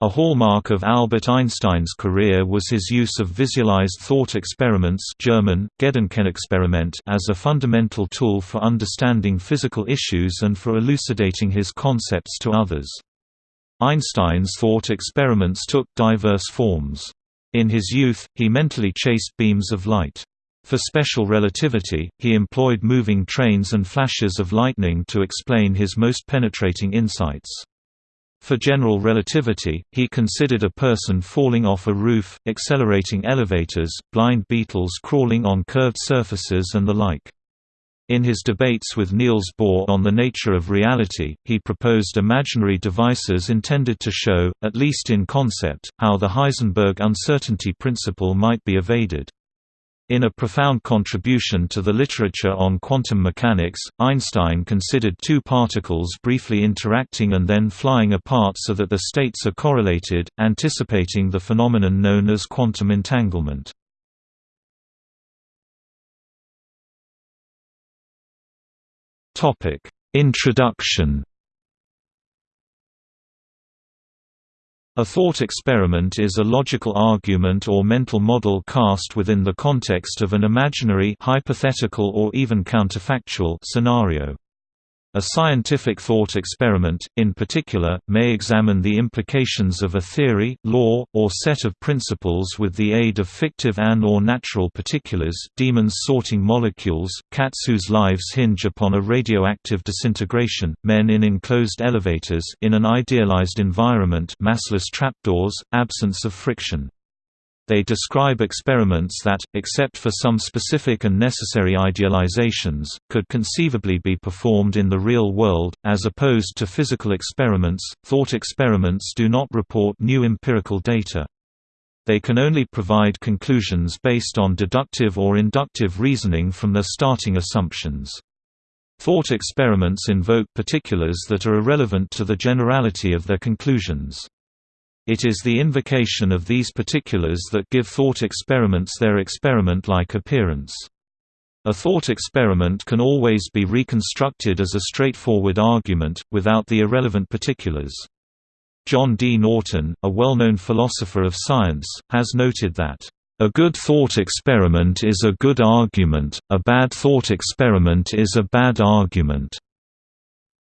A hallmark of Albert Einstein's career was his use of visualized thought experiments German, Gedankenexperiment as a fundamental tool for understanding physical issues and for elucidating his concepts to others. Einstein's thought experiments took diverse forms. In his youth, he mentally chased beams of light. For special relativity, he employed moving trains and flashes of lightning to explain his most penetrating insights. For general relativity, he considered a person falling off a roof, accelerating elevators, blind beetles crawling on curved surfaces and the like. In his debates with Niels Bohr on the nature of reality, he proposed imaginary devices intended to show, at least in concept, how the Heisenberg uncertainty principle might be evaded. In a profound contribution to the literature on quantum mechanics, Einstein considered two particles briefly interacting and then flying apart so that the states are correlated, anticipating the phenomenon known as quantum entanglement. Introduction A thought experiment is a logical argument or mental model cast within the context of an imaginary hypothetical or even counterfactual scenario. A scientific thought experiment, in particular, may examine the implications of a theory, law, or set of principles with the aid of fictive and or natural particulars demons sorting molecules, cats whose lives hinge upon a radioactive disintegration, men in enclosed elevators in an idealized environment massless trapdoors, absence of friction. They describe experiments that, except for some specific and necessary idealizations, could conceivably be performed in the real world, as opposed to physical experiments. Thought experiments do not report new empirical data. They can only provide conclusions based on deductive or inductive reasoning from their starting assumptions. Thought experiments invoke particulars that are irrelevant to the generality of their conclusions. It is the invocation of these particulars that give thought experiments their experiment-like appearance. A thought experiment can always be reconstructed as a straightforward argument, without the irrelevant particulars. John D. Norton, a well-known philosopher of science, has noted that, "...a good thought experiment is a good argument, a bad thought experiment is a bad argument."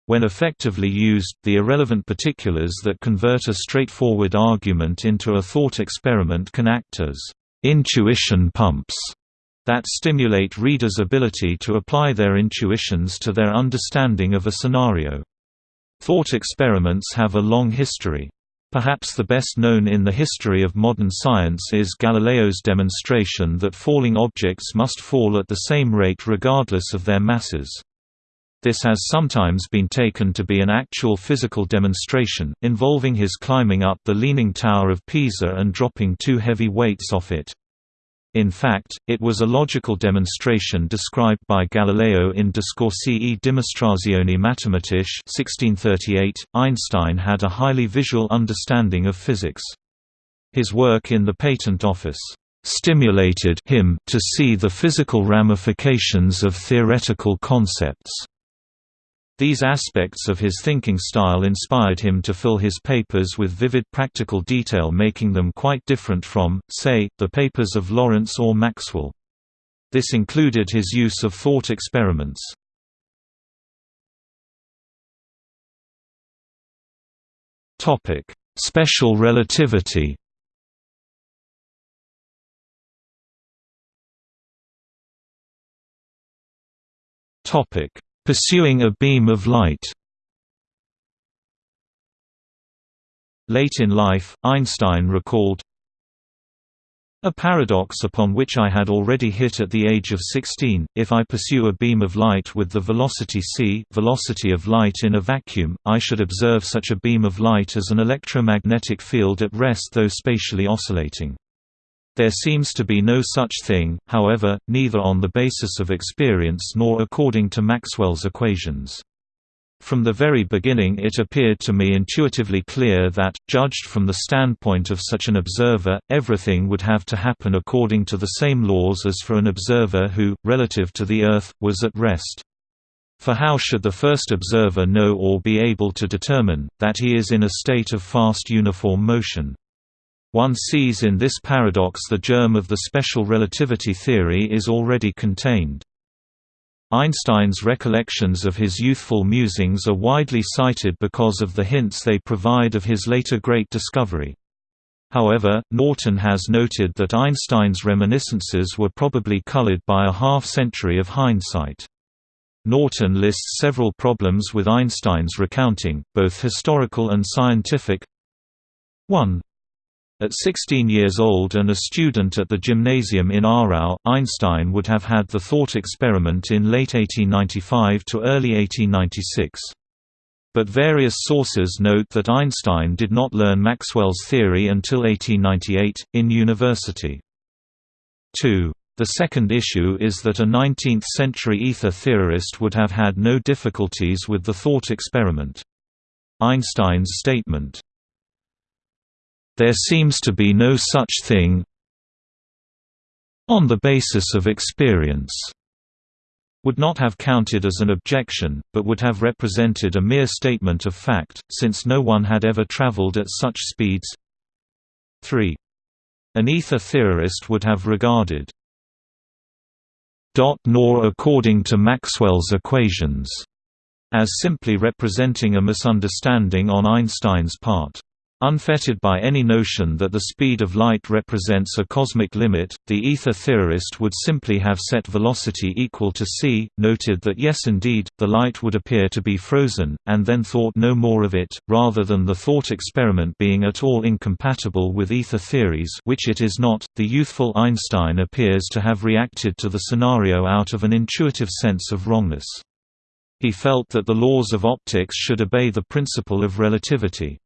When effectively used, the irrelevant particulars that convert a straightforward argument into a thought experiment can act as intuition pumps that stimulate readers' ability to apply their intuitions to their understanding of a scenario. Thought experiments have a long history. Perhaps the best known in the history of modern science is Galileo's demonstration that falling objects must fall at the same rate regardless of their masses. This has sometimes been taken to be an actual physical demonstration, involving his climbing up the Leaning Tower of Pisa and dropping two heavy weights off it. In fact, it was a logical demonstration described by Galileo in Discorsi e dimostrazioni matematiche 1638. Einstein had a highly visual understanding of physics. His work in the Patent Office stimulated him to see the physical ramifications of theoretical concepts. These aspects of his thinking style inspired him to fill his papers with vivid practical detail making them quite different from, say, the papers of Lorentz or Maxwell. This included his use of thought experiments. Special relativity Topic Pursuing a beam of light Late in life, Einstein recalled, a paradox upon which I had already hit at the age of 16, if I pursue a beam of light with the velocity c velocity of light in a vacuum, I should observe such a beam of light as an electromagnetic field at rest though spatially oscillating. There seems to be no such thing, however, neither on the basis of experience nor according to Maxwell's equations. From the very beginning it appeared to me intuitively clear that, judged from the standpoint of such an observer, everything would have to happen according to the same laws as for an observer who, relative to the Earth, was at rest. For how should the first observer know or be able to determine, that he is in a state of fast uniform motion? One sees in this paradox the germ of the special relativity theory is already contained. Einstein's recollections of his youthful musings are widely cited because of the hints they provide of his later great discovery. However, Norton has noted that Einstein's reminiscences were probably colored by a half-century of hindsight. Norton lists several problems with Einstein's recounting, both historical and scientific. 1. At 16 years old and a student at the gymnasium in Aarau, Einstein would have had the thought experiment in late 1895 to early 1896. But various sources note that Einstein did not learn Maxwell's theory until 1898, in university. 2. The second issue is that a 19th-century ether theorist would have had no difficulties with the thought experiment. Einstein's statement, there seems to be no such thing on the basis of experience would not have counted as an objection, but would have represented a mere statement of fact, since no one had ever traveled at such speeds. 3. An ether theorist would have regarded nor according to Maxwell's equations as simply representing a misunderstanding on Einstein's part. Unfettered by any notion that the speed of light represents a cosmic limit, the ether theorist would simply have set velocity equal to c, noted that yes indeed, the light would appear to be frozen, and then thought no more of it, rather than the thought experiment being at all incompatible with ether theories which it is not. The youthful Einstein appears to have reacted to the scenario out of an intuitive sense of wrongness. He felt that the laws of optics should obey the principle of relativity.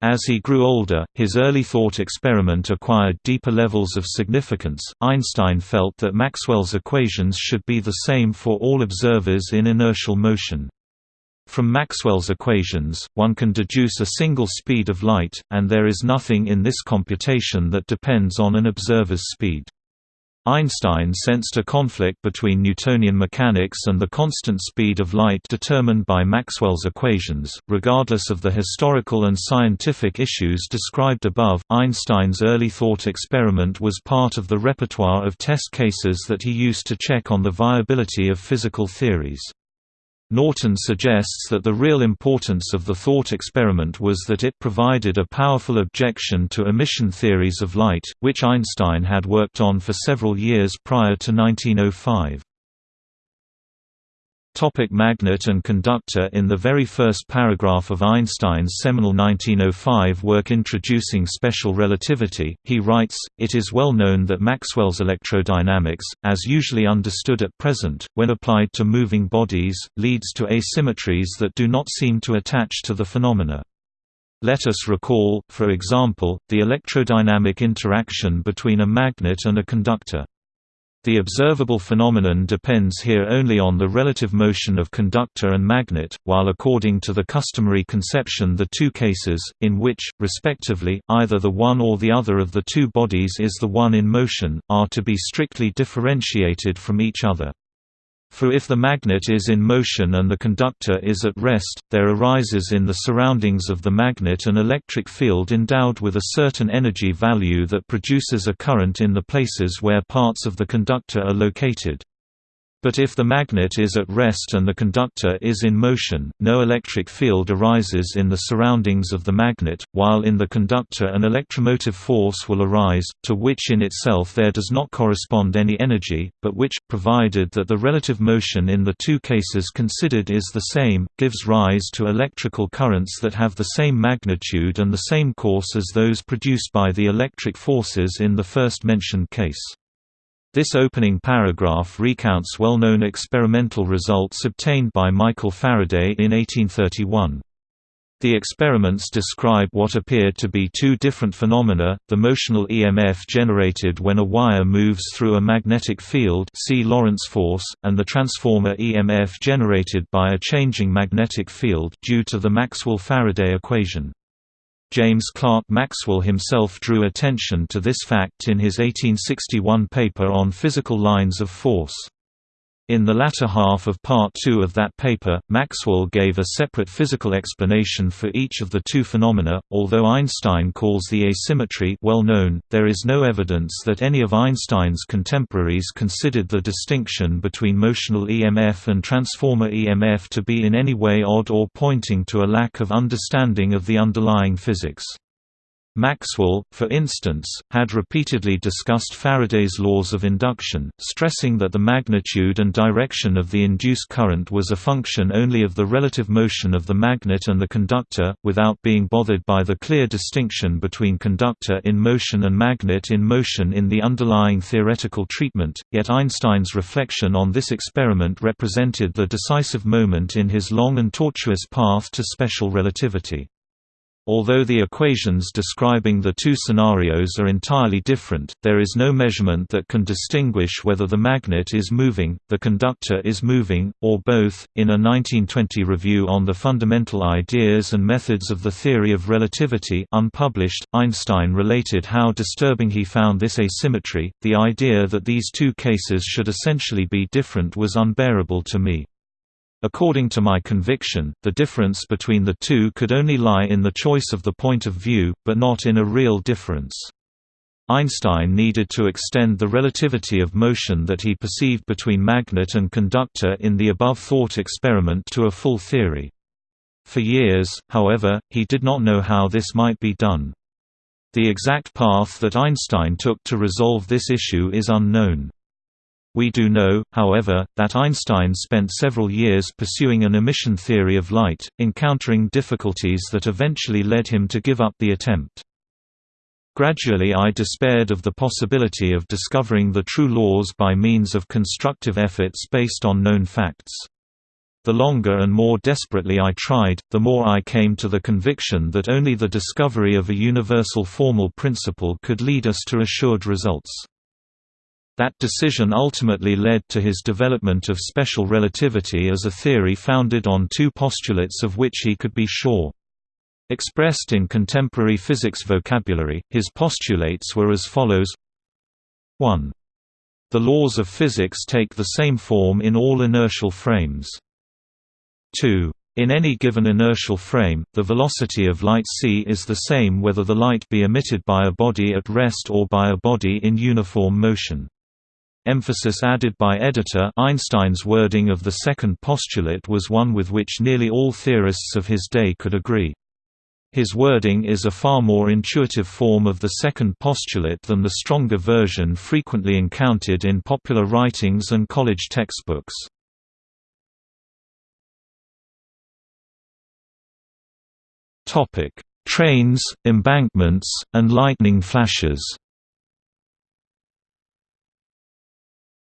As he grew older, his early thought experiment acquired deeper levels of significance. Einstein felt that Maxwell's equations should be the same for all observers in inertial motion. From Maxwell's equations, one can deduce a single speed of light, and there is nothing in this computation that depends on an observer's speed. Einstein sensed a conflict between Newtonian mechanics and the constant speed of light determined by Maxwell's equations. Regardless of the historical and scientific issues described above, Einstein's early thought experiment was part of the repertoire of test cases that he used to check on the viability of physical theories. Norton suggests that the real importance of the thought experiment was that it provided a powerful objection to emission theories of light, which Einstein had worked on for several years prior to 1905. Topic magnet and conductor In the very first paragraph of Einstein's seminal 1905 work Introducing Special Relativity, he writes, It is well known that Maxwell's electrodynamics, as usually understood at present, when applied to moving bodies, leads to asymmetries that do not seem to attach to the phenomena. Let us recall, for example, the electrodynamic interaction between a magnet and a conductor. The observable phenomenon depends here only on the relative motion of conductor and magnet, while according to the customary conception the two cases, in which, respectively, either the one or the other of the two bodies is the one in motion, are to be strictly differentiated from each other. For if the magnet is in motion and the conductor is at rest, there arises in the surroundings of the magnet an electric field endowed with a certain energy value that produces a current in the places where parts of the conductor are located. But if the magnet is at rest and the conductor is in motion, no electric field arises in the surroundings of the magnet, while in the conductor an electromotive force will arise, to which in itself there does not correspond any energy, but which, provided that the relative motion in the two cases considered is the same, gives rise to electrical currents that have the same magnitude and the same course as those produced by the electric forces in the first mentioned case. This opening paragraph recounts well-known experimental results obtained by Michael Faraday in 1831. The experiments describe what appeared to be two different phenomena, the motional EMF generated when a wire moves through a magnetic field see Lorentz force, and the transformer EMF generated by a changing magnetic field due to the Maxwell-Faraday equation. James Clerk Maxwell himself drew attention to this fact in his 1861 paper on physical lines of force. In the latter half of Part 2 of that paper, Maxwell gave a separate physical explanation for each of the two phenomena. Although Einstein calls the asymmetry well known, there is no evidence that any of Einstein's contemporaries considered the distinction between motional EMF and transformer EMF to be in any way odd or pointing to a lack of understanding of the underlying physics. Maxwell, for instance, had repeatedly discussed Faraday's laws of induction, stressing that the magnitude and direction of the induced current was a function only of the relative motion of the magnet and the conductor, without being bothered by the clear distinction between conductor in motion and magnet in motion in the underlying theoretical treatment. Yet Einstein's reflection on this experiment represented the decisive moment in his long and tortuous path to special relativity. Although the equations describing the two scenarios are entirely different, there is no measurement that can distinguish whether the magnet is moving, the conductor is moving, or both. In a 1920 review on the fundamental ideas and methods of the theory of relativity, unpublished, Einstein related how disturbing he found this asymmetry. The idea that these two cases should essentially be different was unbearable to me. According to my conviction, the difference between the two could only lie in the choice of the point of view, but not in a real difference. Einstein needed to extend the relativity of motion that he perceived between magnet and conductor in the above-thought experiment to a full theory. For years, however, he did not know how this might be done. The exact path that Einstein took to resolve this issue is unknown. We do know, however, that Einstein spent several years pursuing an emission theory of light, encountering difficulties that eventually led him to give up the attempt. Gradually I despaired of the possibility of discovering the true laws by means of constructive efforts based on known facts. The longer and more desperately I tried, the more I came to the conviction that only the discovery of a universal formal principle could lead us to assured results. That decision ultimately led to his development of special relativity as a theory founded on two postulates of which he could be sure. Expressed in contemporary physics vocabulary, his postulates were as follows 1. The laws of physics take the same form in all inertial frames. 2. In any given inertial frame, the velocity of light c is the same whether the light be emitted by a body at rest or by a body in uniform motion. Emphasis added by editor Einstein's wording of the second postulate was one with which nearly all theorists of his day could agree. His wording is a far more intuitive form of the second postulate than the stronger version frequently encountered in popular writings and college textbooks. Trains, embankments, and lightning flashes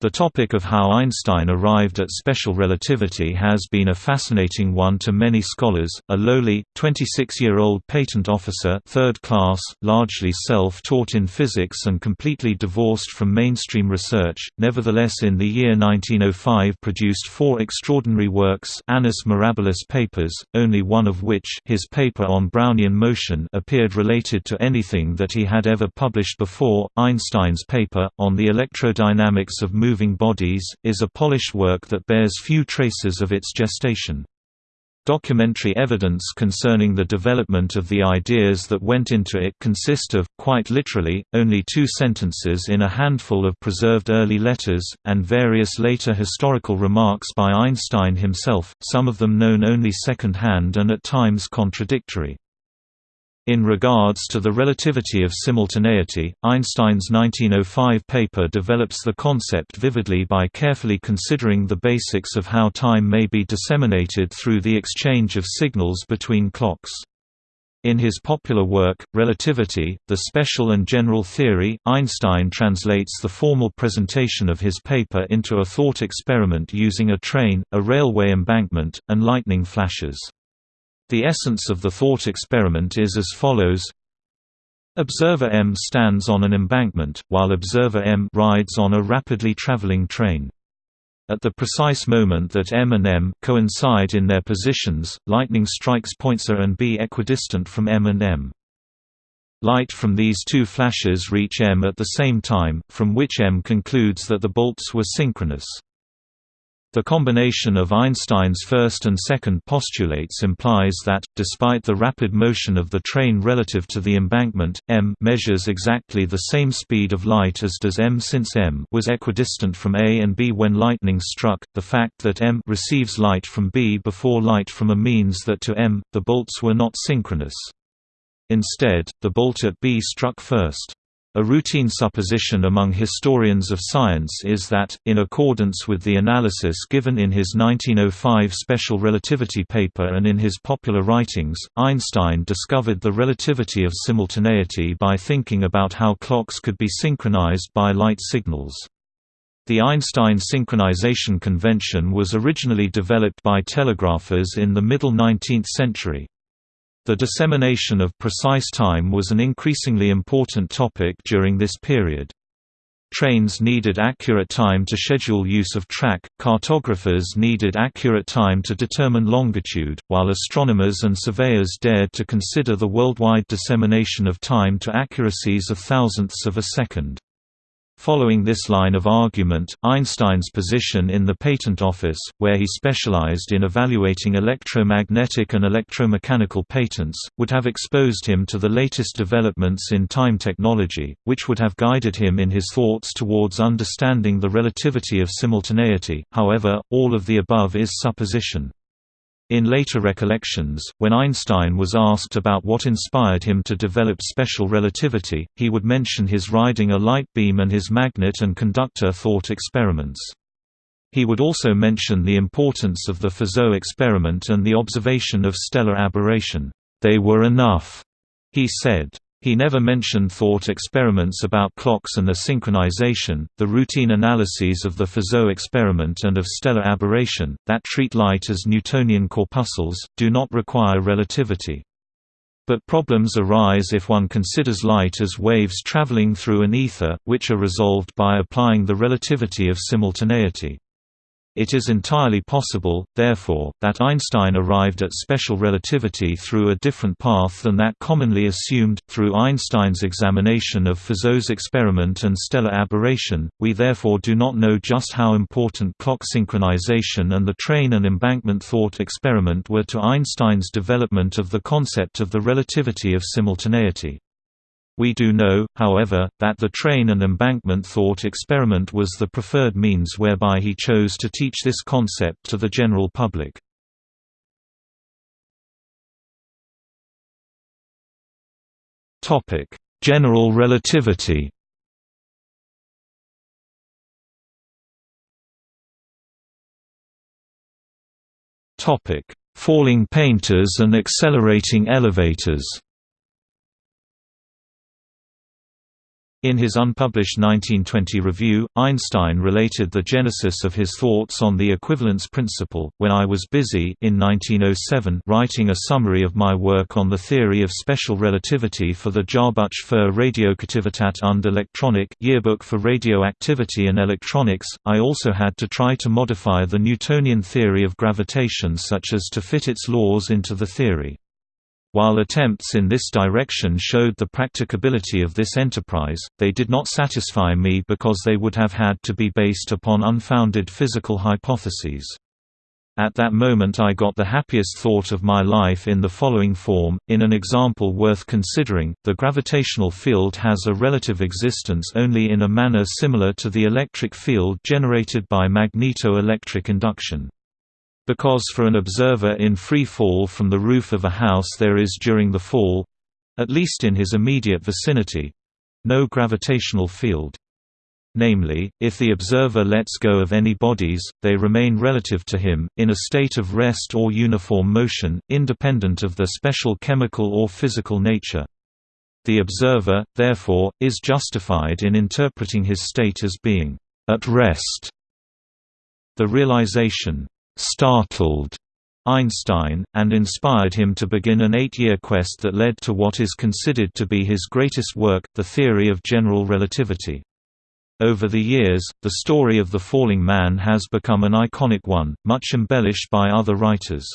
The topic of how Einstein arrived at special relativity has been a fascinating one to many scholars. A lowly, 26-year-old patent officer, third class, largely self-taught in physics and completely divorced from mainstream research, nevertheless in the year 1905 produced four extraordinary works, Annus Mirabilis papers, only one of which, his paper on Brownian motion, appeared related to anything that he had ever published before. Einstein's paper on the electrodynamics of movement moving bodies, is a polished work that bears few traces of its gestation. Documentary evidence concerning the development of the ideas that went into it consist of, quite literally, only two sentences in a handful of preserved early letters, and various later historical remarks by Einstein himself, some of them known only second-hand and at times contradictory. In regards to the relativity of simultaneity, Einstein's 1905 paper develops the concept vividly by carefully considering the basics of how time may be disseminated through the exchange of signals between clocks. In his popular work, Relativity, The Special and General Theory, Einstein translates the formal presentation of his paper into a thought experiment using a train, a railway embankment, and lightning flashes. The essence of the thought experiment is as follows Observer M stands on an embankment, while observer M rides on a rapidly traveling train. At the precise moment that M and M coincide in their positions, lightning strikes points A and B equidistant from M and M. Light from these two flashes reach M at the same time, from which M concludes that the bolts were synchronous. The combination of Einstein's first and second postulates implies that, despite the rapid motion of the train relative to the embankment, m measures exactly the same speed of light as does m since m was equidistant from A and B when lightning struck. The fact that m receives light from B before light from A means that to m, the bolts were not synchronous. Instead, the bolt at B struck first. A routine supposition among historians of science is that, in accordance with the analysis given in his 1905 special relativity paper and in his popular writings, Einstein discovered the relativity of simultaneity by thinking about how clocks could be synchronized by light signals. The Einstein synchronization convention was originally developed by telegraphers in the middle 19th century. The dissemination of precise time was an increasingly important topic during this period. Trains needed accurate time to schedule use of track, cartographers needed accurate time to determine longitude, while astronomers and surveyors dared to consider the worldwide dissemination of time to accuracies of thousandths of a second. Following this line of argument, Einstein's position in the Patent Office, where he specialized in evaluating electromagnetic and electromechanical patents, would have exposed him to the latest developments in time technology, which would have guided him in his thoughts towards understanding the relativity of simultaneity. However, all of the above is supposition. In later recollections, when Einstein was asked about what inspired him to develop special relativity, he would mention his riding a light beam and his magnet and conductor thought experiments. He would also mention the importance of the Fizeau experiment and the observation of stellar aberration. They were enough, he said. He never mentioned thought experiments about clocks and their synchronization, the routine analyses of the Fizeau experiment and of stellar aberration, that treat light as Newtonian corpuscles, do not require relativity. But problems arise if one considers light as waves traveling through an ether, which are resolved by applying the relativity of simultaneity. It is entirely possible, therefore, that Einstein arrived at special relativity through a different path than that commonly assumed. Through Einstein's examination of Fizeau's experiment and stellar aberration, we therefore do not know just how important clock synchronization and the train and embankment thought experiment were to Einstein's development of the concept of the relativity of simultaneity. We do know, however, that the train and embankment thought experiment was the preferred means whereby he chose to teach this concept to the general public. General relativity Falling painters and accelerating elevators In his unpublished 1920 review, Einstein related the genesis of his thoughts on the equivalence principle, when I was busy in 1907 writing a summary of my work on the theory of special relativity for the Jahrbuch für Radioaktivität und Elektronik yearbook for radioactivity and electronics. I also had to try to modify the Newtonian theory of gravitation such as to fit its laws into the theory. While attempts in this direction showed the practicability of this enterprise, they did not satisfy me because they would have had to be based upon unfounded physical hypotheses. At that moment I got the happiest thought of my life in the following form, in an example worth considering, the gravitational field has a relative existence only in a manner similar to the electric field generated by magneto-electric induction. Because for an observer in free fall from the roof of a house there is during the fall—at least in his immediate vicinity—no gravitational field. Namely, if the observer lets go of any bodies, they remain relative to him, in a state of rest or uniform motion, independent of their special chemical or physical nature. The observer, therefore, is justified in interpreting his state as being at rest. The realization startled Einstein, and inspired him to begin an eight-year quest that led to what is considered to be his greatest work, the theory of general relativity. Over the years, the story of the falling man has become an iconic one, much embellished by other writers.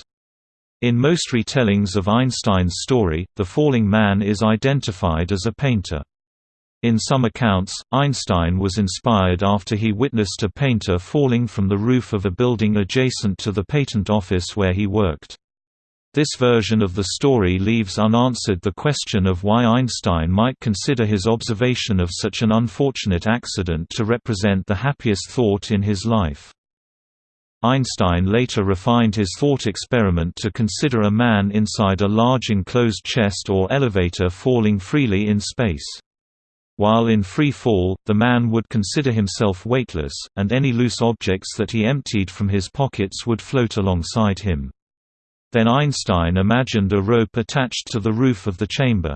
In most retellings of Einstein's story, the falling man is identified as a painter. In some accounts, Einstein was inspired after he witnessed a painter falling from the roof of a building adjacent to the patent office where he worked. This version of the story leaves unanswered the question of why Einstein might consider his observation of such an unfortunate accident to represent the happiest thought in his life. Einstein later refined his thought experiment to consider a man inside a large enclosed chest or elevator falling freely in space. While in free fall, the man would consider himself weightless, and any loose objects that he emptied from his pockets would float alongside him. Then Einstein imagined a rope attached to the roof of the chamber.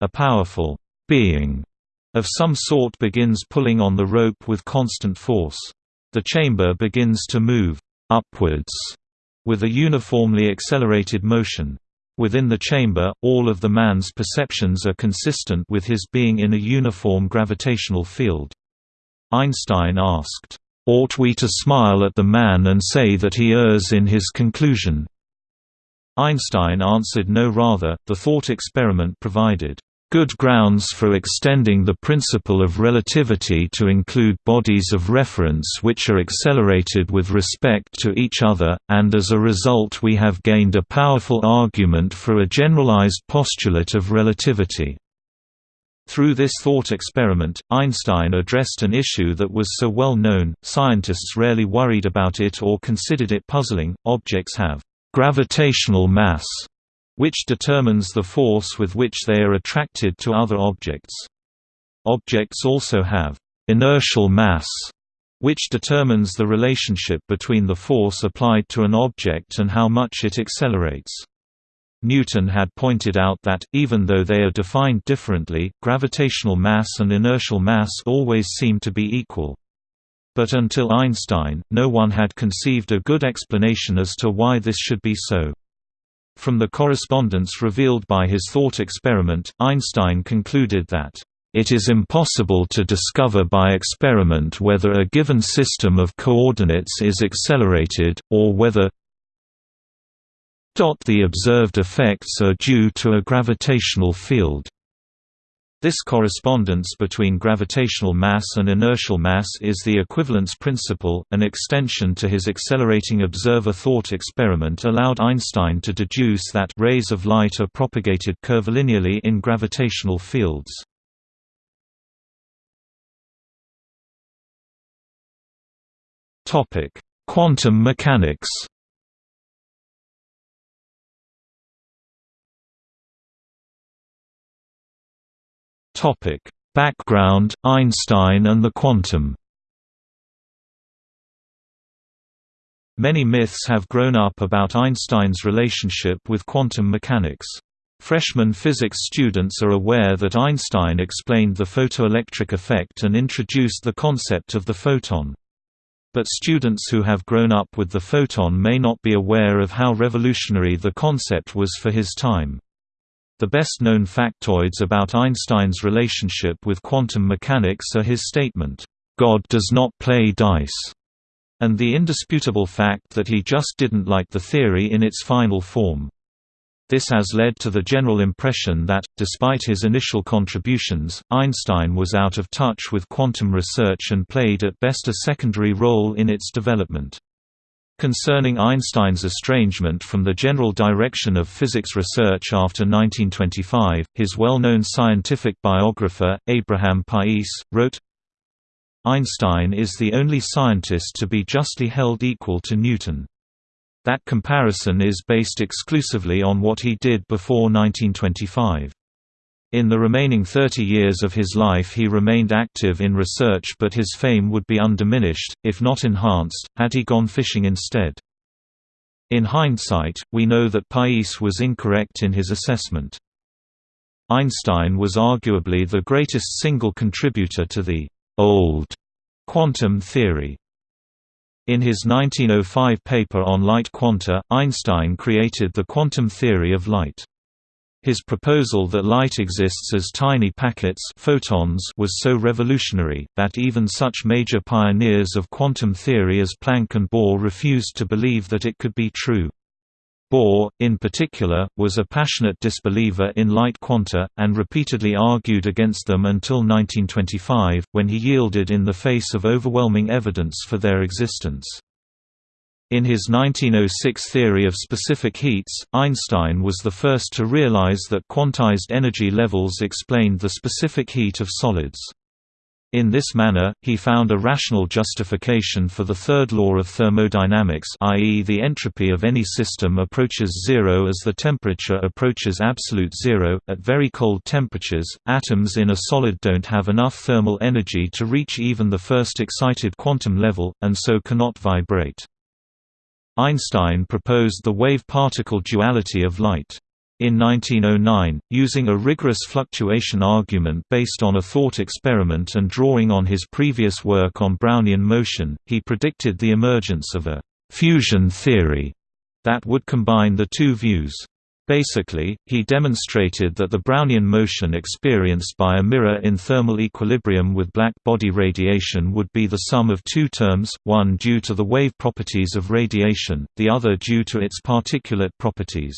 A powerful being of some sort begins pulling on the rope with constant force. The chamber begins to move upwards with a uniformly accelerated motion. Within the chamber, all of the man's perceptions are consistent with his being in a uniform gravitational field. Einstein asked, "'Ought we to smile at the man and say that he errs in his conclusion?' Einstein answered no rather, the thought experiment provided good grounds for extending the principle of relativity to include bodies of reference which are accelerated with respect to each other, and as a result we have gained a powerful argument for a generalized postulate of relativity. Through this thought experiment, Einstein addressed an issue that was so well known, scientists rarely worried about it or considered it puzzling, objects have gravitational mass which determines the force with which they are attracted to other objects. Objects also have inertial mass, which determines the relationship between the force applied to an object and how much it accelerates. Newton had pointed out that, even though they are defined differently, gravitational mass and inertial mass always seem to be equal. But until Einstein, no one had conceived a good explanation as to why this should be so. From the correspondence revealed by his thought experiment, Einstein concluded that, "...it is impossible to discover by experiment whether a given system of coordinates is accelerated, or whether the observed effects are due to a gravitational field." This correspondence between gravitational mass and inertial mass is the equivalence principle. An extension to his accelerating observer thought experiment allowed Einstein to deduce that rays of light are propagated curvilinearly in gravitational fields. Quantum mechanics. Topic: Background: Einstein and the quantum. Many myths have grown up about Einstein's relationship with quantum mechanics. Freshman physics students are aware that Einstein explained the photoelectric effect and introduced the concept of the photon. But students who have grown up with the photon may not be aware of how revolutionary the concept was for his time. The best-known factoids about Einstein's relationship with quantum mechanics are his statement, "'God does not play dice' and the indisputable fact that he just didn't like the theory in its final form. This has led to the general impression that, despite his initial contributions, Einstein was out of touch with quantum research and played at best a secondary role in its development. Concerning Einstein's estrangement from the general direction of physics research after 1925, his well-known scientific biographer, Abraham Pais, wrote, Einstein is the only scientist to be justly held equal to Newton. That comparison is based exclusively on what he did before 1925. In the remaining 30 years of his life he remained active in research but his fame would be undiminished, if not enhanced, had he gone fishing instead. In hindsight, we know that Pais was incorrect in his assessment. Einstein was arguably the greatest single contributor to the «old» quantum theory. In his 1905 paper on light quanta, Einstein created the quantum theory of light. His proposal that light exists as tiny packets photons was so revolutionary, that even such major pioneers of quantum theory as Planck and Bohr refused to believe that it could be true. Bohr, in particular, was a passionate disbeliever in light quanta, and repeatedly argued against them until 1925, when he yielded in the face of overwhelming evidence for their existence. In his 1906 theory of specific heats, Einstein was the first to realize that quantized energy levels explained the specific heat of solids. In this manner, he found a rational justification for the third law of thermodynamics i.e. the entropy of any system approaches zero as the temperature approaches absolute zero. At very cold temperatures, atoms in a solid don't have enough thermal energy to reach even the first excited quantum level, and so cannot vibrate. Einstein proposed the wave-particle duality of light. In 1909, using a rigorous fluctuation argument based on a thought experiment and drawing on his previous work on Brownian motion, he predicted the emergence of a «fusion theory» that would combine the two views. Basically, he demonstrated that the Brownian motion experienced by a mirror in thermal equilibrium with black body radiation would be the sum of two terms, one due to the wave properties of radiation, the other due to its particulate properties.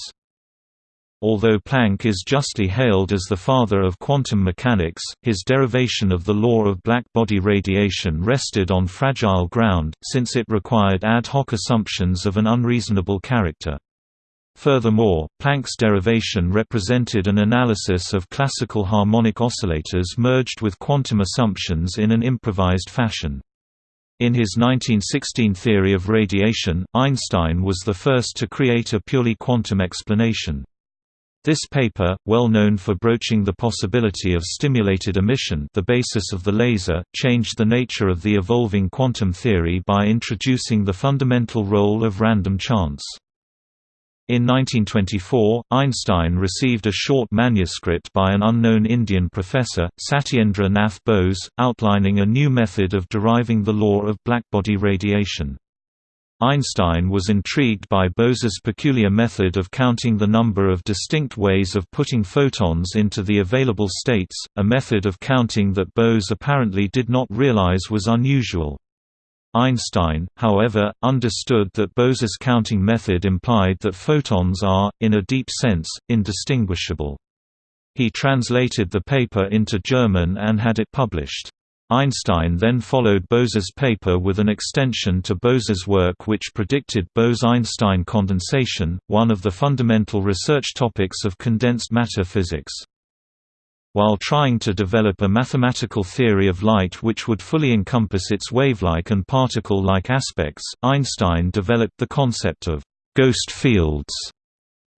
Although Planck is justly hailed as the father of quantum mechanics, his derivation of the law of black-body radiation rested on fragile ground, since it required ad hoc assumptions of an unreasonable character. Furthermore, Planck's derivation represented an analysis of classical harmonic oscillators merged with quantum assumptions in an improvised fashion. In his 1916 theory of radiation, Einstein was the first to create a purely quantum explanation. This paper, well known for broaching the possibility of stimulated emission the basis of the laser, changed the nature of the evolving quantum theory by introducing the fundamental role of random chance. In 1924, Einstein received a short manuscript by an unknown Indian professor, Satyendra Nath Bose, outlining a new method of deriving the law of blackbody radiation. Einstein was intrigued by Bose's peculiar method of counting the number of distinct ways of putting photons into the available states, a method of counting that Bose apparently did not realize was unusual. Einstein, however, understood that Bose's counting method implied that photons are, in a deep sense, indistinguishable. He translated the paper into German and had it published. Einstein then followed Bose's paper with an extension to Bose's work which predicted Bose–Einstein condensation, one of the fundamental research topics of condensed matter physics. While trying to develop a mathematical theory of light which would fully encompass its wave-like and particle-like aspects, Einstein developed the concept of «ghost fields»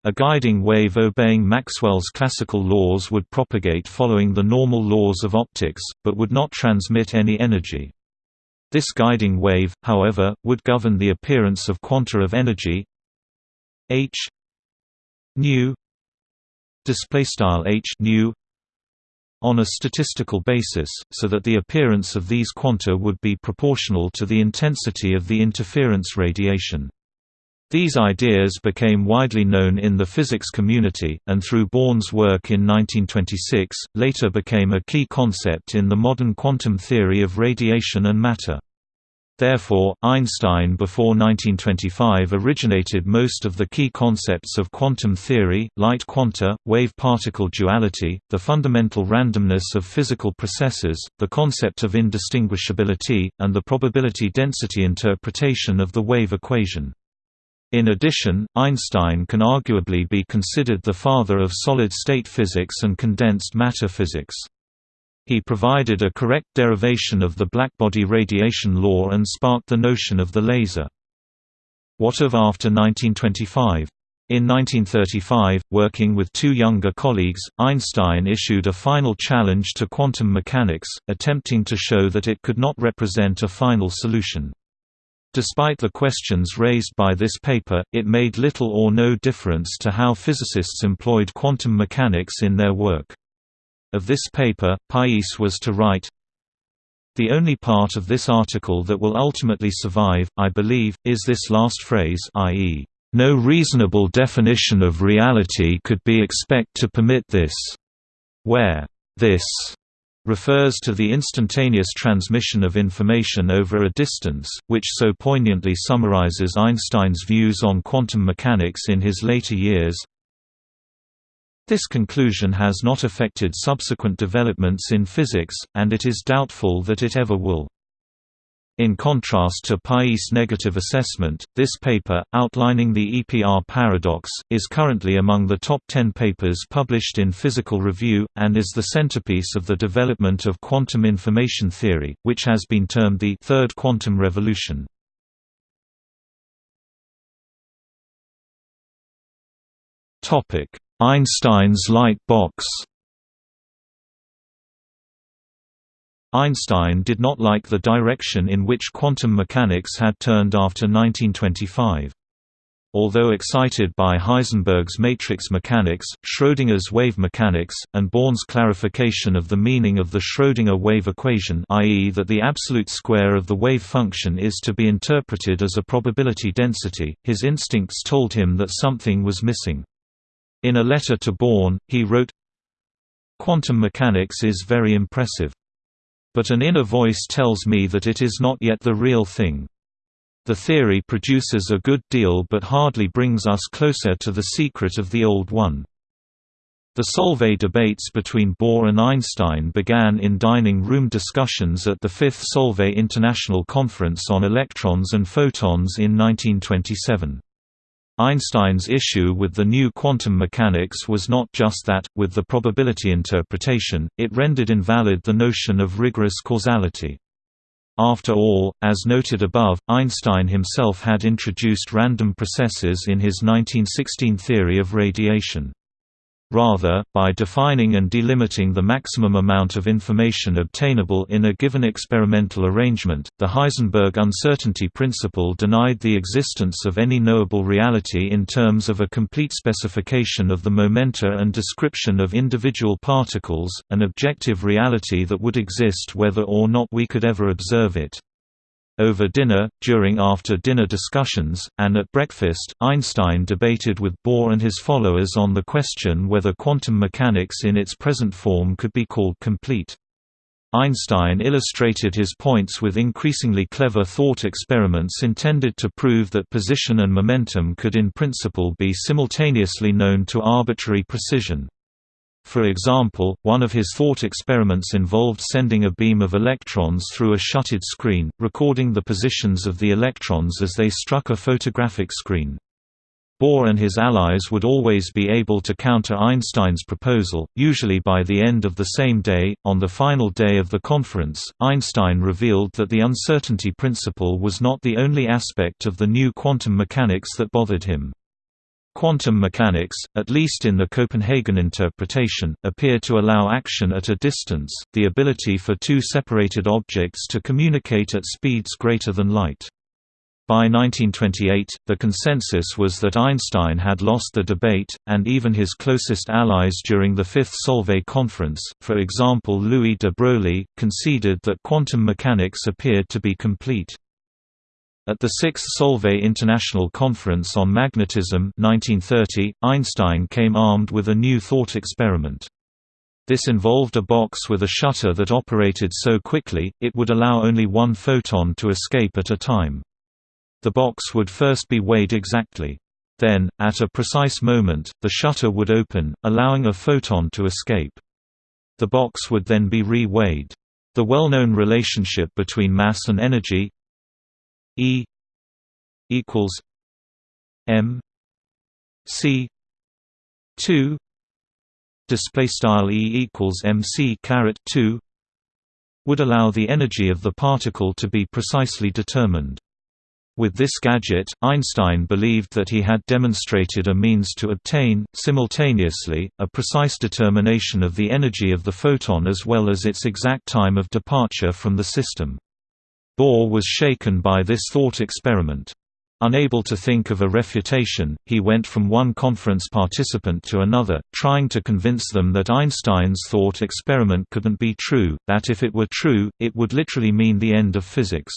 A guiding wave obeying Maxwell's classical laws would propagate following the normal laws of optics, but would not transmit any energy. This guiding wave, however, would govern the appearance of quanta of energy h nu h nu on a statistical basis, so that the appearance of these quanta would be proportional to the intensity of the interference radiation. These ideas became widely known in the physics community, and through Born's work in 1926, later became a key concept in the modern quantum theory of radiation and matter. Therefore, Einstein before 1925 originated most of the key concepts of quantum theory, light quanta, wave-particle duality, the fundamental randomness of physical processes, the concept of indistinguishability, and the probability density interpretation of the wave equation. In addition, Einstein can arguably be considered the father of solid-state physics and condensed matter physics. He provided a correct derivation of the blackbody radiation law and sparked the notion of the laser. What of after 1925? In 1935, working with two younger colleagues, Einstein issued a final challenge to quantum mechanics, attempting to show that it could not represent a final solution. Despite the questions raised by this paper, it made little or no difference to how physicists employed quantum mechanics in their work. Of this paper, Pais was to write, The only part of this article that will ultimately survive, I believe, is this last phrase i.e., no reasonable definition of reality could be expect to permit this. Where this refers to the instantaneous transmission of information over a distance, which so poignantly summarizes Einstein's views on quantum mechanics in his later years. This conclusion has not affected subsequent developments in physics, and it is doubtful that it ever will. In contrast to Pais' negative assessment, this paper, outlining the EPR paradox, is currently among the top 10 papers published in Physical Review, and is the centerpiece of the development of quantum information theory, which has been termed the third quantum revolution. Einstein's light box Einstein did not like the direction in which quantum mechanics had turned after 1925. Although excited by Heisenberg's matrix mechanics, Schrödinger's wave mechanics, and Born's clarification of the meaning of the Schrödinger wave equation i.e. that the absolute square of the wave function is to be interpreted as a probability density, his instincts told him that something was missing. In a letter to Born, he wrote, Quantum mechanics is very impressive. But an inner voice tells me that it is not yet the real thing. The theory produces a good deal but hardly brings us closer to the secret of the old one. The Solvay debates between Bohr and Einstein began in dining room discussions at the Fifth Solvay International Conference on Electrons and Photons in 1927. Einstein's issue with the new quantum mechanics was not just that, with the probability interpretation, it rendered invalid the notion of rigorous causality. After all, as noted above, Einstein himself had introduced random processes in his 1916 theory of radiation. Rather, by defining and delimiting the maximum amount of information obtainable in a given experimental arrangement, the Heisenberg uncertainty principle denied the existence of any knowable reality in terms of a complete specification of the momenta and description of individual particles, an objective reality that would exist whether or not we could ever observe it. Over dinner, during after-dinner discussions, and at breakfast, Einstein debated with Bohr and his followers on the question whether quantum mechanics in its present form could be called complete. Einstein illustrated his points with increasingly clever thought experiments intended to prove that position and momentum could in principle be simultaneously known to arbitrary precision. For example, one of his thought experiments involved sending a beam of electrons through a slitted screen, recording the positions of the electrons as they struck a photographic screen. Bohr and his allies would always be able to counter Einstein's proposal, usually by the end of the same day. On the final day of the conference, Einstein revealed that the uncertainty principle was not the only aspect of the new quantum mechanics that bothered him. Quantum mechanics, at least in the Copenhagen interpretation, appear to allow action at a distance, the ability for two separated objects to communicate at speeds greater than light. By 1928, the consensus was that Einstein had lost the debate, and even his closest allies during the Fifth Solvay Conference, for example Louis de Broglie, conceded that quantum mechanics appeared to be complete. At the Sixth Solvay International Conference on Magnetism 1930, Einstein came armed with a new thought experiment. This involved a box with a shutter that operated so quickly, it would allow only one photon to escape at a time. The box would first be weighed exactly. Then, at a precise moment, the shutter would open, allowing a photon to escape. The box would then be re-weighed. The well-known relationship between mass and energy E equals M C two display style E equals MC caret two would allow the energy of the particle to be precisely determined. With this gadget, Einstein believed that he had demonstrated a means to obtain, simultaneously, a precise determination of the energy of the photon as well as its exact time of departure from the system. Bohr was shaken by this thought experiment. Unable to think of a refutation, he went from one conference participant to another, trying to convince them that Einstein's thought experiment couldn't be true, that if it were true, it would literally mean the end of physics.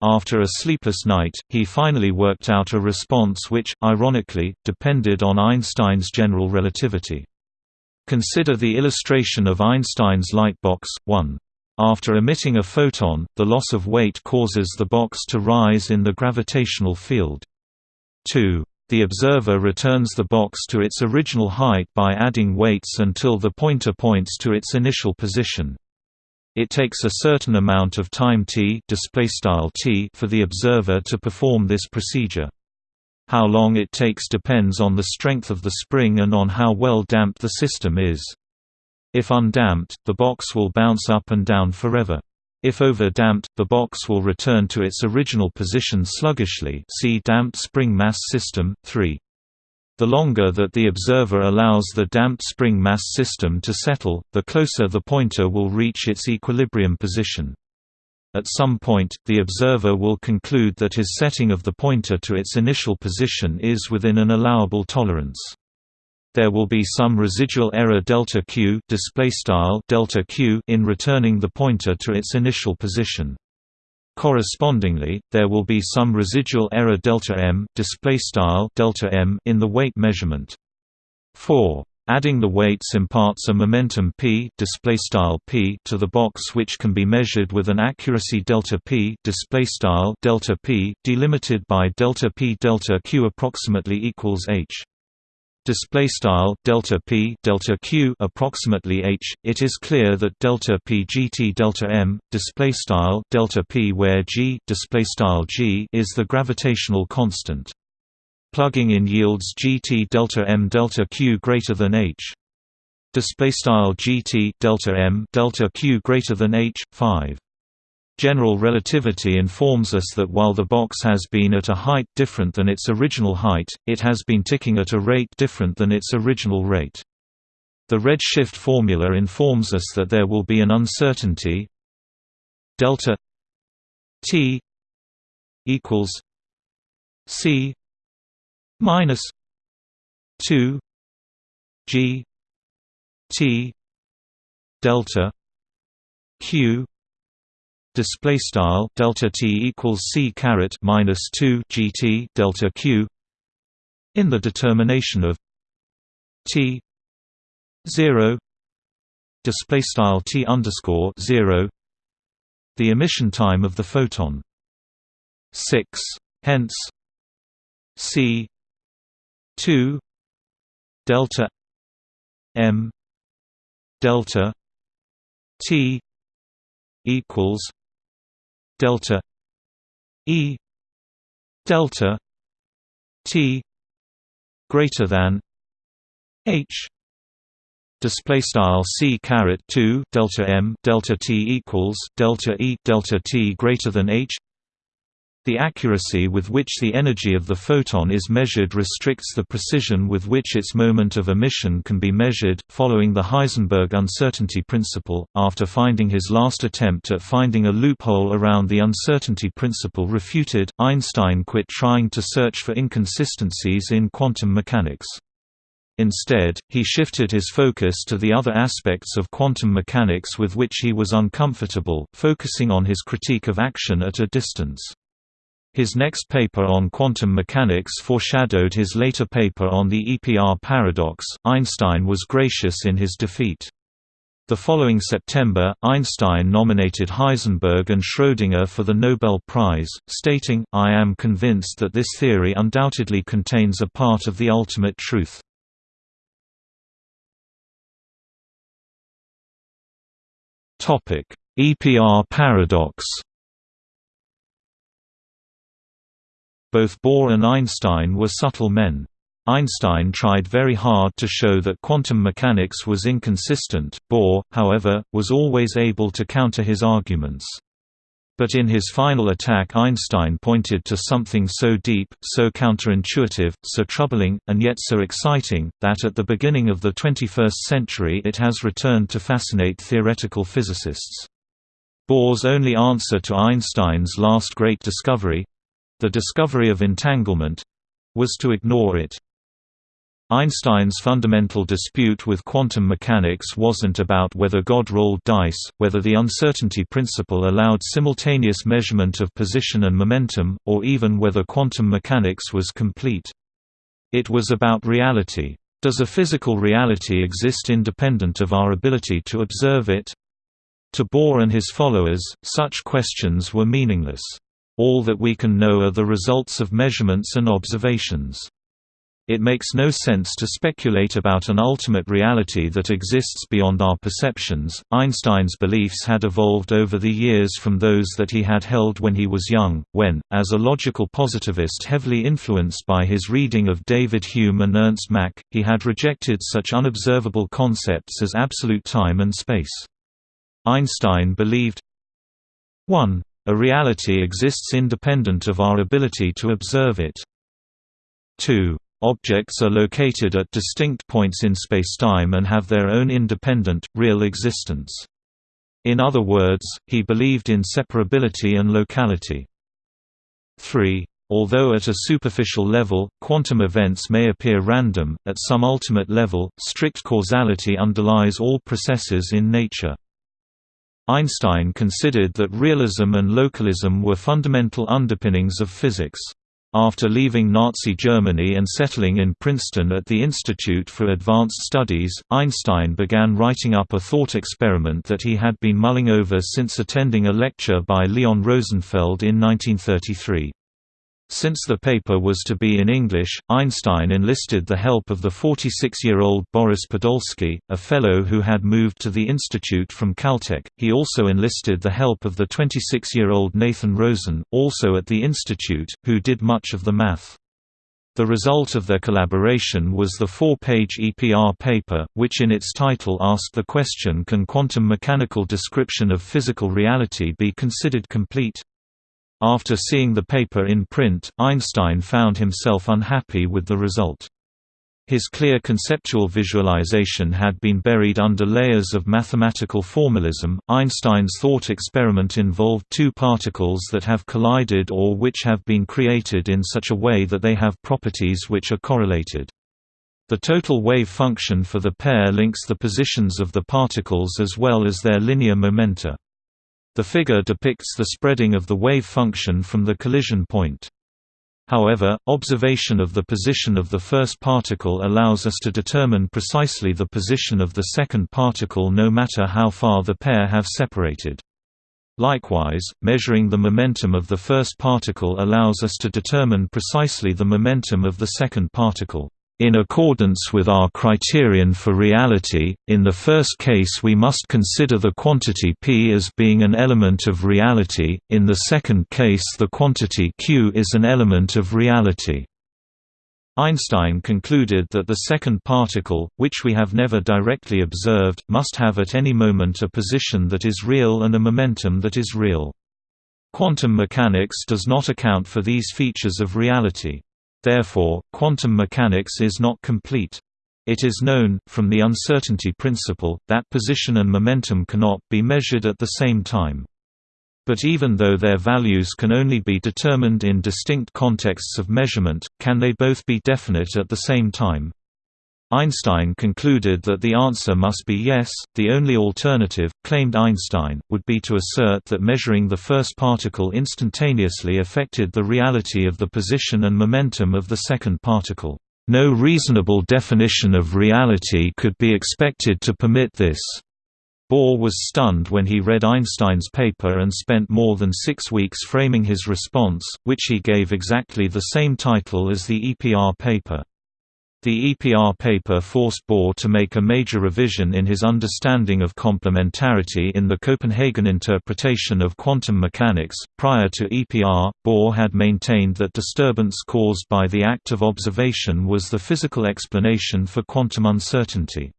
After a sleepless night, he finally worked out a response which, ironically, depended on Einstein's general relativity. Consider the illustration of Einstein's lightbox. 1. After emitting a photon, the loss of weight causes the box to rise in the gravitational field. 2. The observer returns the box to its original height by adding weights until the pointer points to its initial position. It takes a certain amount of time t, t for the observer to perform this procedure. How long it takes depends on the strength of the spring and on how well damped the system is. If undamped, the box will bounce up and down forever. If over-damped, the box will return to its original position sluggishly see damped spring mass system, 3. The longer that the observer allows the damped spring mass system to settle, the closer the pointer will reach its equilibrium position. At some point, the observer will conclude that his setting of the pointer to its initial position is within an allowable tolerance there will be some residual error delta q display style delta q in returning the pointer to its initial position. Correspondingly, there will be some residual error delta m display style delta m in the weight measurement. 4. Adding the weights imparts a momentum p display style p to the box which can be measured with an accuracy delta p display style delta p delimited by delta p delta q approximately equals h display style delta p delta q approximately h. It is clear that delta p gt delta m display style delta p where g display style g is the gravitational constant. Plugging in yields gt delta m delta q greater than h. Display style gt delta m delta q greater than h 5 General relativity informs us that while the box has been at a height different than its original height, it has been ticking at a rate different than its original rate. The redshift formula informs us that there will be an uncertainty delta t equals c minus 2 g t delta q display style delta t equals c caret minus 2 gt delta q in the determination of t 0 display style t underscore 0 the emission time of the photon. 6 hence c 2 delta m delta t equals delta E delta T greater than H. Display style c caret 2 delta m delta t equals delta e delta t greater than h the accuracy with which the energy of the photon is measured restricts the precision with which its moment of emission can be measured. Following the Heisenberg uncertainty principle, after finding his last attempt at finding a loophole around the uncertainty principle refuted, Einstein quit trying to search for inconsistencies in quantum mechanics. Instead, he shifted his focus to the other aspects of quantum mechanics with which he was uncomfortable, focusing on his critique of action at a distance. His next paper on quantum mechanics foreshadowed his later paper on the EPR paradox. Einstein was gracious in his defeat. The following September, Einstein nominated Heisenberg and Schrödinger for the Nobel Prize, stating, I am convinced that this theory undoubtedly contains a part of the ultimate truth. EPR paradox Both Bohr and Einstein were subtle men. Einstein tried very hard to show that quantum mechanics was inconsistent, Bohr, however, was always able to counter his arguments. But in his final attack Einstein pointed to something so deep, so counterintuitive, so troubling, and yet so exciting, that at the beginning of the 21st century it has returned to fascinate theoretical physicists. Bohr's only answer to Einstein's last great discovery, the discovery of entanglement was to ignore it. Einstein's fundamental dispute with quantum mechanics wasn't about whether God rolled dice, whether the uncertainty principle allowed simultaneous measurement of position and momentum, or even whether quantum mechanics was complete. It was about reality. Does a physical reality exist independent of our ability to observe it? To Bohr and his followers, such questions were meaningless. All that we can know are the results of measurements and observations. It makes no sense to speculate about an ultimate reality that exists beyond our perceptions. Einstein's beliefs had evolved over the years from those that he had held when he was young, when, as a logical positivist heavily influenced by his reading of David Hume and Ernst Mach, he had rejected such unobservable concepts as absolute time and space. Einstein believed 1. A reality exists independent of our ability to observe it. 2. Objects are located at distinct points in spacetime and have their own independent, real existence. In other words, he believed in separability and locality. 3. Although at a superficial level, quantum events may appear random, at some ultimate level, strict causality underlies all processes in nature. Einstein considered that realism and localism were fundamental underpinnings of physics. After leaving Nazi Germany and settling in Princeton at the Institute for Advanced Studies, Einstein began writing up a thought experiment that he had been mulling over since attending a lecture by Leon Rosenfeld in 1933. Since the paper was to be in English, Einstein enlisted the help of the 46-year-old Boris Podolsky, a fellow who had moved to the institute from Caltech. He also enlisted the help of the 26-year-old Nathan Rosen, also at the institute, who did much of the math. The result of their collaboration was the four-page EPR paper, which in its title asked the question Can quantum mechanical description of physical reality be considered complete? After seeing the paper in print, Einstein found himself unhappy with the result. His clear conceptual visualization had been buried under layers of mathematical formalism. Einstein's thought experiment involved two particles that have collided or which have been created in such a way that they have properties which are correlated. The total wave function for the pair links the positions of the particles as well as their linear momenta. The figure depicts the spreading of the wave function from the collision point. However, observation of the position of the first particle allows us to determine precisely the position of the second particle no matter how far the pair have separated. Likewise, measuring the momentum of the first particle allows us to determine precisely the momentum of the second particle. In accordance with our criterion for reality, in the first case we must consider the quantity p as being an element of reality, in the second case the quantity q is an element of reality. Einstein concluded that the second particle, which we have never directly observed, must have at any moment a position that is real and a momentum that is real. Quantum mechanics does not account for these features of reality. Therefore, quantum mechanics is not complete. It is known, from the uncertainty principle, that position and momentum cannot be measured at the same time. But even though their values can only be determined in distinct contexts of measurement, can they both be definite at the same time? Einstein concluded that the answer must be yes. The only alternative, claimed Einstein, would be to assert that measuring the first particle instantaneously affected the reality of the position and momentum of the second particle. No reasonable definition of reality could be expected to permit this. Bohr was stunned when he read Einstein's paper and spent more than six weeks framing his response, which he gave exactly the same title as the EPR paper. The EPR paper forced Bohr to make a major revision in his understanding of complementarity in the Copenhagen interpretation of quantum mechanics. Prior to EPR, Bohr had maintained that disturbance caused by the act of observation was the physical explanation for quantum uncertainty.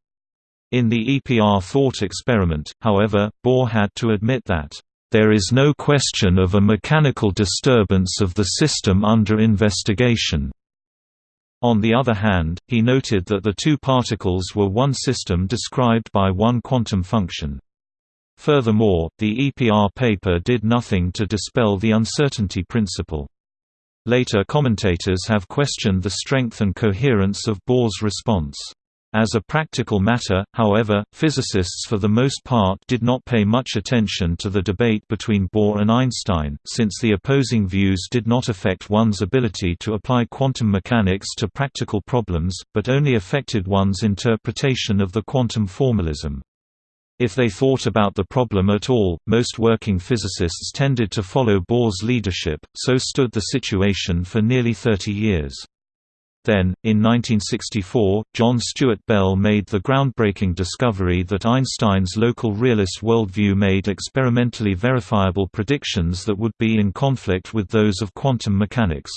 In the EPR thought experiment, however, Bohr had to admit that there is no question of a mechanical disturbance of the system under investigation. On the other hand, he noted that the two particles were one system described by one quantum function. Furthermore, the EPR paper did nothing to dispel the uncertainty principle. Later commentators have questioned the strength and coherence of Bohr's response. As a practical matter, however, physicists for the most part did not pay much attention to the debate between Bohr and Einstein, since the opposing views did not affect one's ability to apply quantum mechanics to practical problems, but only affected one's interpretation of the quantum formalism. If they thought about the problem at all, most working physicists tended to follow Bohr's leadership, so stood the situation for nearly 30 years. Then, in 1964, John Stewart Bell made the groundbreaking discovery that Einstein's local realist worldview made experimentally verifiable predictions that would be in conflict with those of quantum mechanics.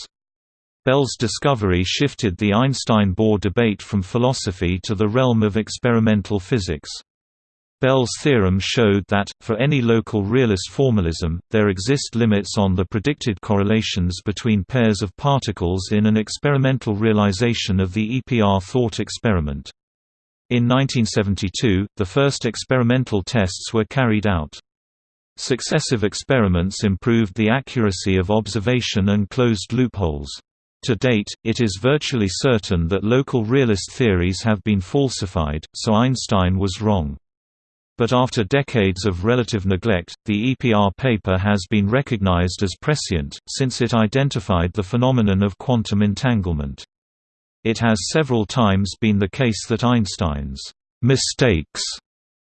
Bell's discovery shifted the Einstein-Bohr debate from philosophy to the realm of experimental physics. Bell's theorem showed that, for any local realist formalism, there exist limits on the predicted correlations between pairs of particles in an experimental realization of the EPR thought experiment. In 1972, the first experimental tests were carried out. Successive experiments improved the accuracy of observation and closed loopholes. To date, it is virtually certain that local realist theories have been falsified, so Einstein was wrong. But after decades of relative neglect, the EPR paper has been recognized as prescient, since it identified the phenomenon of quantum entanglement. It has several times been the case that Einstein's mistakes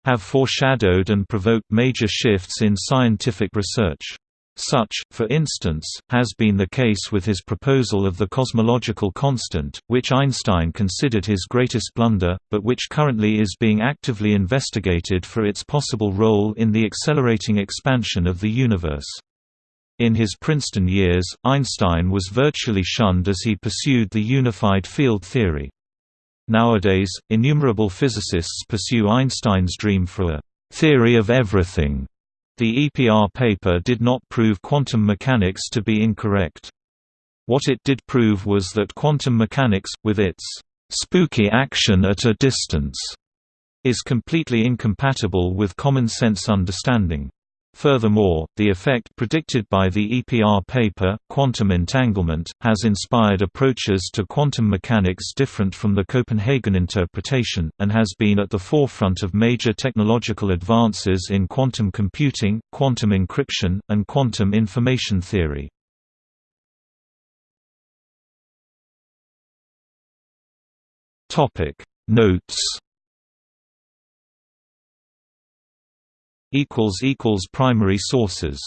have foreshadowed and provoked major shifts in scientific research. Such, for instance, has been the case with his proposal of the cosmological constant, which Einstein considered his greatest blunder, but which currently is being actively investigated for its possible role in the accelerating expansion of the universe. In his Princeton years, Einstein was virtually shunned as he pursued the unified field theory. Nowadays, innumerable physicists pursue Einstein's dream for a «theory of everything» The EPR paper did not prove quantum mechanics to be incorrect. What it did prove was that quantum mechanics, with its spooky action at a distance, is completely incompatible with common sense understanding. Furthermore, the effect predicted by the EPR paper, quantum entanglement, has inspired approaches to quantum mechanics different from the Copenhagen interpretation, and has been at the forefront of major technological advances in quantum computing, quantum encryption, and quantum information theory. Notes primary sources